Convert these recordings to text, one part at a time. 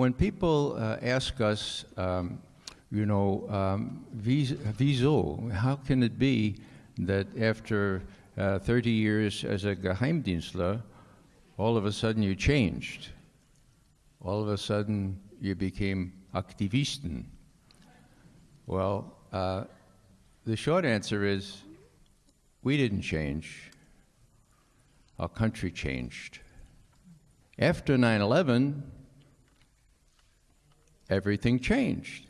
when people uh, ask us, um, you know, um, wieso, how can it be that after uh, 30 years as a Geheimdienstler, all of a sudden you changed? All of a sudden you became Aktivisten. Well, uh, the short answer is we didn't change. Our country changed. After 9 11, everything changed.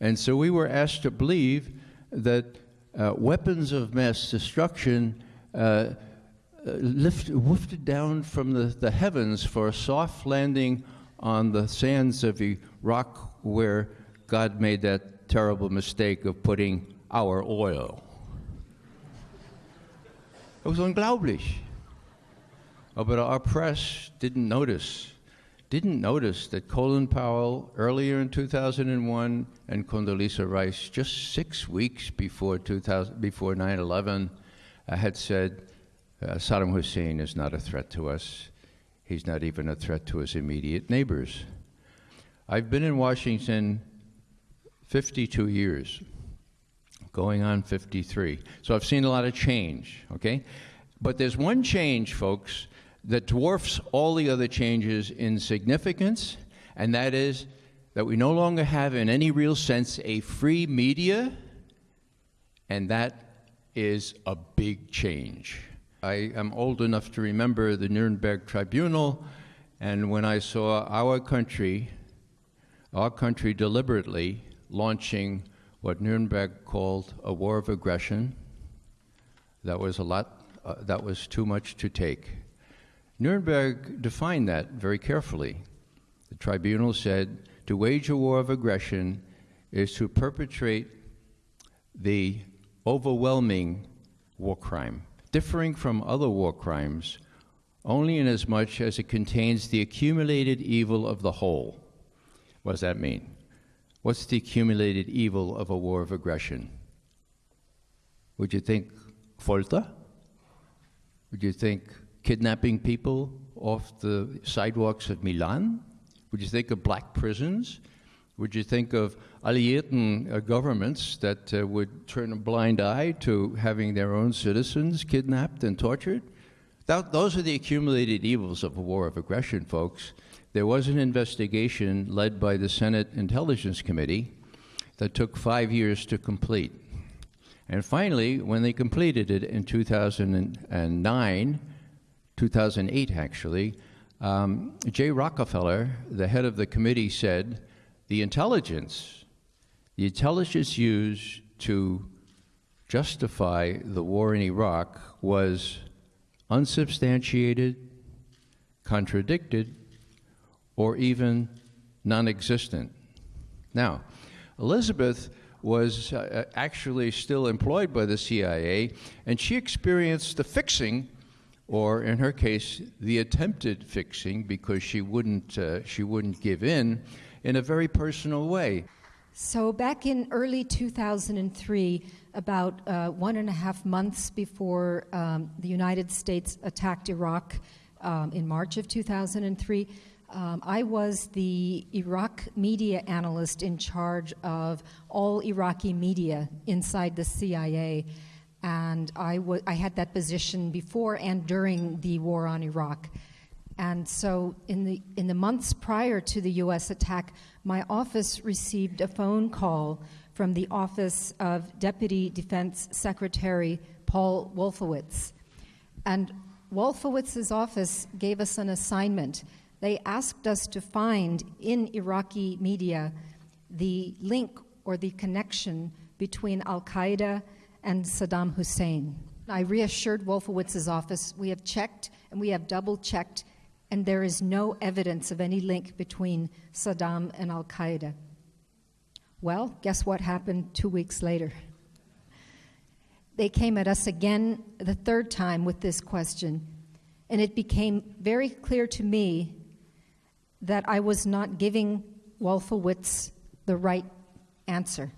And so we were asked to believe that uh, weapons of mass destruction uh, uh, lift, wafted down from the, the heavens for a soft landing on the sands of Iraq where God made that terrible mistake of putting our oil. It was unglaublich. Oh, but our press didn't notice didn't notice that Colin Powell earlier in 2001 and Condoleezza Rice just six weeks before 2000, before 9/11 uh, had said uh, Saddam Hussein is not a threat to us. He's not even a threat to his immediate neighbors. I've been in Washington 52 years, going on 53. So I've seen a lot of change, okay? But there's one change, folks, that dwarfs all the other changes in significance, and that is that we no longer have, in any real sense, a free media, and that is a big change. I am old enough to remember the Nuremberg Tribunal, and when I saw our country, our country deliberately launching what Nuremberg called a war of aggression, that was a lot, uh, that was too much to take. Nuremberg defined that very carefully. The tribunal said to wage a war of aggression is to perpetrate the overwhelming war crime, differing from other war crimes only inasmuch as it contains the accumulated evil of the whole. What does that mean? What's the accumulated evil of a war of aggression? Would you think Folter? Would you think kidnapping people off the sidewalks of Milan? Would you think of black prisons? Would you think of Alliierten uh, governments that uh, would turn a blind eye to having their own citizens kidnapped and tortured? That, those are the accumulated evils of a war of aggression, folks. There was an investigation led by the Senate Intelligence Committee that took five years to complete. And finally, when they completed it in 2009, 2008 actually, um, Jay Rockefeller, the head of the committee, said the intelligence, the intelligence used to justify the war in Iraq was unsubstantiated, contradicted, or even non existent. Now, Elizabeth was uh, actually still employed by the CIA, and she experienced the fixing or in her case, the attempted fixing because she wouldn't, uh, she wouldn't give in in a very personal way. So, back in early 2003, about uh, one and a half months before um, the United States attacked Iraq um, in March of 2003, um, I was the Iraq media analyst in charge of all Iraqi media inside the CIA and I, had that position before and during the war on Iraq. And so, in the, in the months prior to the US attack, my office received a phone call from the office of Deputy Defense Secretary Paul Wolfowitz. And Wolfowitz's office gave us an assignment. They asked us to find in Iraqi media the link or the connection between Al Qaeda and Saddam Hussein. I reassured Wolfowitz's office we have checked and we have double checked, and there is no evidence of any link between Saddam and Al Qaeda. Well, guess what happened two weeks later? They came at us again the third time with this question, and it became very clear to me that I was not giving Wolfowitz the right answer.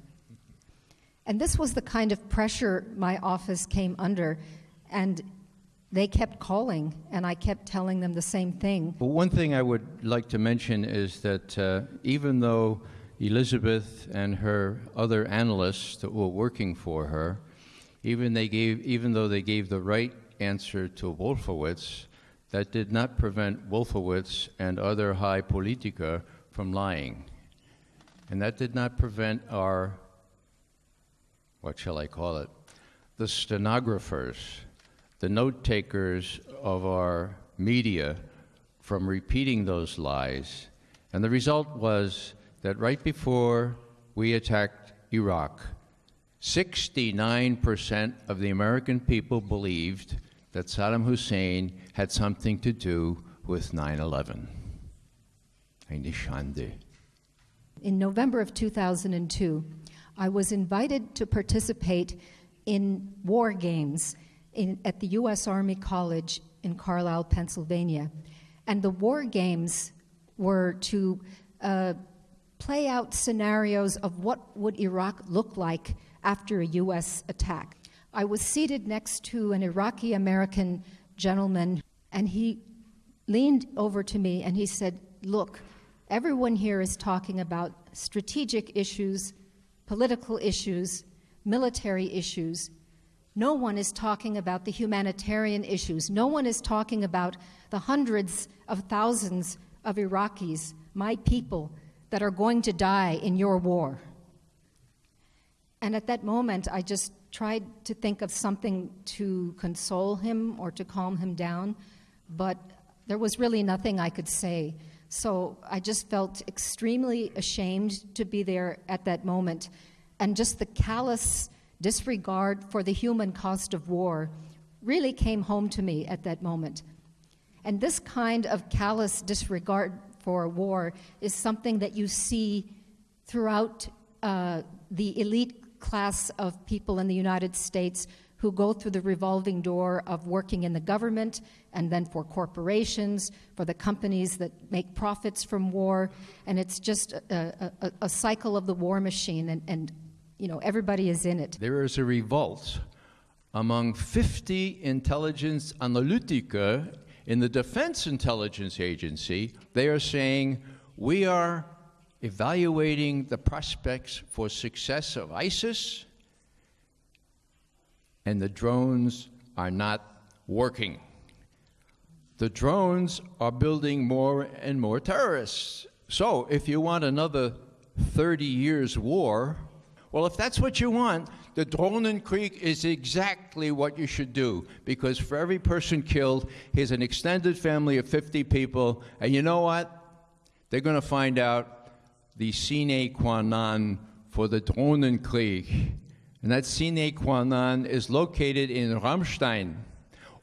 And this was the kind of pressure my office came under. And they kept calling, and I kept telling them the same thing. Well, one thing I would like to mention is that uh, even though Elizabeth and her other analysts that were working for her, even they gave, even though they gave the right answer to Wolfowitz, that did not prevent Wolfowitz and other high politica from lying. And that did not prevent our, what shall I call it, the stenographers, the note takers of our media from repeating those lies. And the result was that right before we attacked Iraq, 69% of the American people believed that Saddam Hussein had something to do with 9 11. In November of 2002, I was invited to participate in war games in, at the U.S. Army College in Carlisle, Pennsylvania. And the war games were to uh, play out scenarios of what would Iraq look like after a U.S. attack. I was seated next to an Iraqi American gentleman, and he leaned over to me and he said, Look, everyone here is talking about strategic issues, political issues, military issues. No one is talking about the humanitarian issues. No one is talking about the hundreds of thousands of Iraqis, my people, that are going to die in your war. And at that moment, I just tried to think of something to console him or to calm him down, but there was really nothing I could say. So I just felt extremely ashamed to be there at that moment. And just the callous disregard for the human cost of war really came home to me at that moment. And this kind of callous disregard for war is something that you see throughout uh, the elite class of people in the United States who go through the revolving door of working in the government and then for corporations, for the companies that make profits from war. And it's just a, a, a cycle of the war machine, and, and you know, everybody is in it. There is a revolt among 50 intelligence analytica in the Defense Intelligence Agency. They are saying, we are evaluating the prospects for success of ISIS, and the drones are not working. The drones are building more and more terrorists. So, if you want another 30 years war, well, if that's what you want, the Drohnenkrieg is exactly what you should do because for every person killed, here's an extended family of 50 people, and you know what? They're going to find out the sine qua non for the Drohnenkrieg. And that sine qua non is located in Ramstein.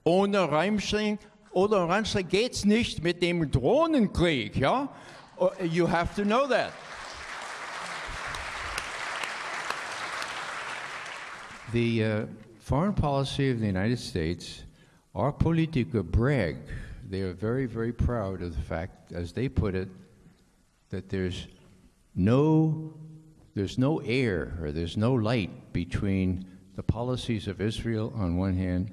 Ohne Ramstein oder Ramstein geht's nicht mit dem Drohnenkrieg, ja? Oh, you have to know that. The uh, foreign policy of the United States, our politica brag. They are very, very proud of the fact, as they put it, that there's no, there's no air or there's no light between the policies of Israel on one hand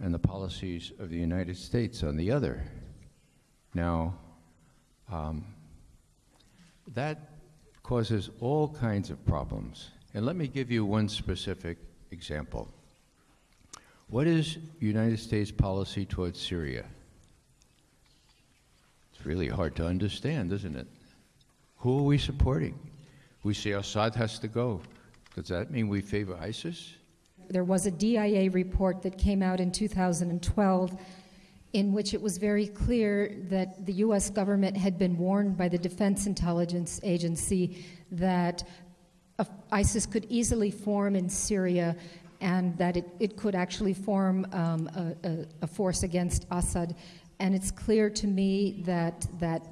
and the policies of the United States on the other. Now, um, that causes all kinds of problems. And let me give you one specific example. What is United States policy towards Syria? It's really hard to understand, isn't it? Who are we supporting? We say Assad has to go. Does that mean we favor ISIS? There was a DIA report that came out in 2012 in which it was very clear that the U.S. government had been warned by the Defense Intelligence Agency that ISIS could easily form in Syria and that it, it could actually form um, a, a, a, force against Assad. And it's clear to me that that,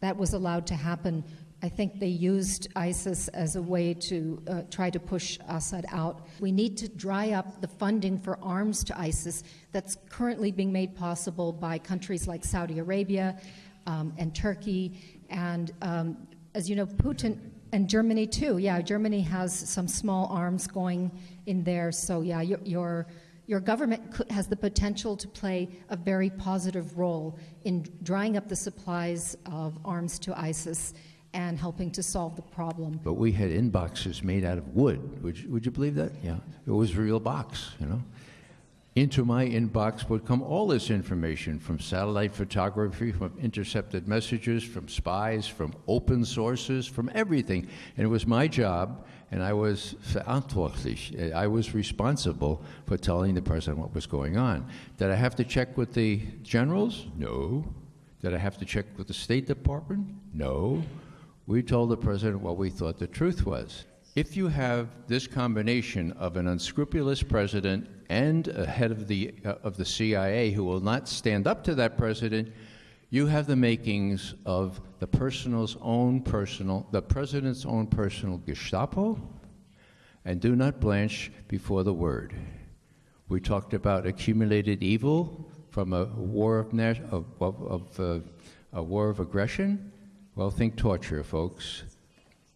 that was allowed to happen. I think they used ISIS as a way to uh, try to push Assad out. We need to dry up the funding for arms to ISIS that's currently being made possible by countries like Saudi Arabia um, and Turkey. And um, as you know, Putin and Germany too. Yeah, Germany has some small arms going in there. So yeah, your your, your government could, has the potential to play a very positive role in drying up the supplies of arms to ISIS and helping to solve the problem. But we had inboxes made out of wood. Would you, would you believe that? Yeah. It was a real box, you know. Into my inbox would come all this information from satellite photography, from intercepted messages, from spies, from open sources, from everything. And it was my job, and I was verantwortlich. Eh, I was responsible for telling the president what was going on. Did I have to check with the generals? No. Did I have to check with the State Department? No. We told the president what we thought the truth was. If you have this combination of an unscrupulous president and a head of the, uh, of the CIA who will not stand up to that president, you have the makings of the personal's own personal, the president's own personal Gestapo, and do not blanch before the word. We talked about accumulated evil from a war of, of, of, uh, a war of aggression. Well, think torture, folks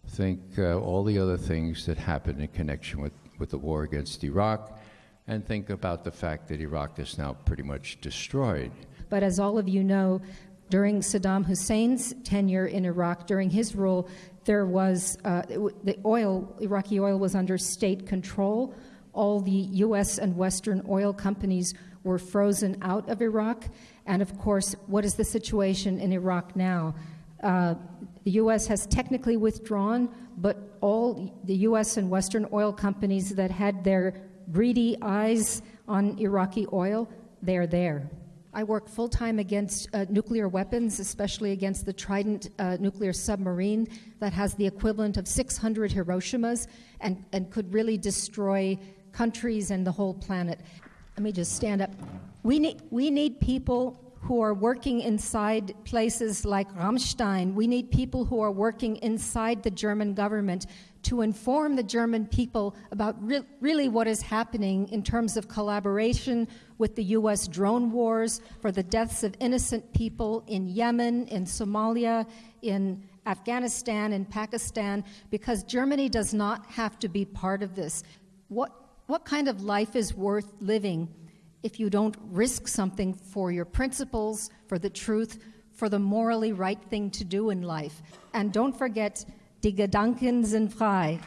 think uh, all the other things that happened in connection with, with the war against Iraq, and think about the fact that Iraq is now pretty much destroyed. But as all of you know, during Saddam Hussein's tenure in Iraq, during his rule, there was uh, the oil, Iraqi oil was under state control. All the U.S. and Western oil companies were frozen out of Iraq. And of course, what is the situation in Iraq now? Uh, the U.S. has technically withdrawn, but all the U.S. and Western oil companies that had their greedy eyes on Iraqi oil, they're there. I work full time against uh, nuclear weapons, especially against the Trident uh, nuclear submarine that has the equivalent of 600 Hiroshimas and, and could really destroy countries and the whole planet. Let me just stand up. We need, we need people who are working inside places like Ramstein. We need people who are working inside the German government to inform the German people about re- really what is happening in terms of collaboration with the US drone wars for the deaths of innocent people in Yemen, in Somalia, in Afghanistan, in Pakistan, because Germany does not have to be part of this. What, what kind of life is worth living if you don't risk something for your principles, for the truth, for the morally right thing to do in life. And don't forget, die Gedanken sind frei.